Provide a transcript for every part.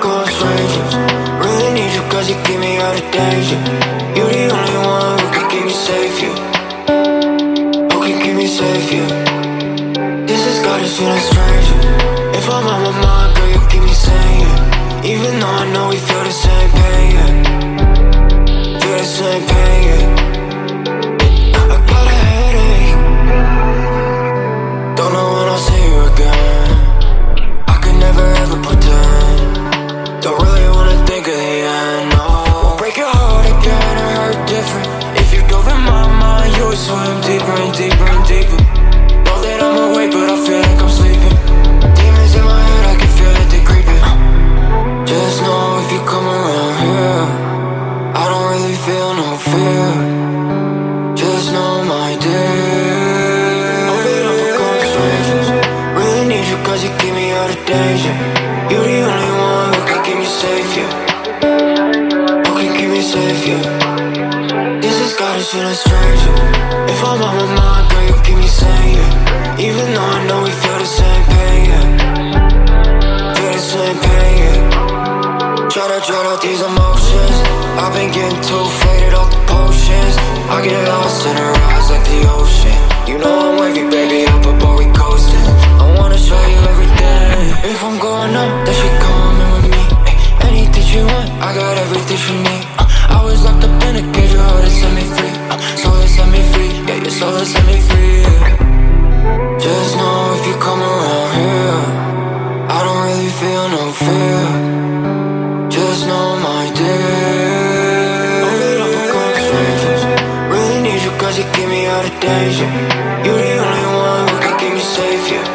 going strangers Really need you cause you keep me out of danger. You're the only one who can keep me safe, yeah. Who can keep me safe, yeah. This has got us feeling strange. If I'm on my mind, girl, you keep me sane, yeah Even though I know we feel the same pain, yeah. Feel the same pain, yeah. Deeper and deeper and deeper. Know that I'm awake, but I feel like I'm sleeping. Demons in my head, I can feel that they're creeping. Just know if you come around here, I don't really feel no fear. Just know my dear. I'll be become strangers. Really need you cause you keep me out of danger. You're the only one who can keep me safe, yeah. Who can keep me safe, yeah. This has got us feeling stranger. If I'm Tryna drown out these emotions. I've been getting too faded off the potions. I get lost in her eyes like the ocean. You know I'm wavy, baby, up above we coasting. I wanna show you everything. If I'm going up, then she coming with me. Anything she want, I got everything she need. Uh, I was locked up in a cage, your heart set me free. Uh, so it set me free, yeah, your soul set me free. Just know if you come around here, I don't really feel no fear. Danger. You're the only one who can keep me safe, yeah.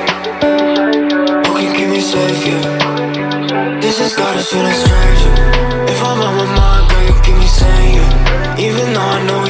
Who can keep me safe, yeah. This has got us feeling stranger. If I'm on my mind, girl, you keep me sane, yeah. Even though I know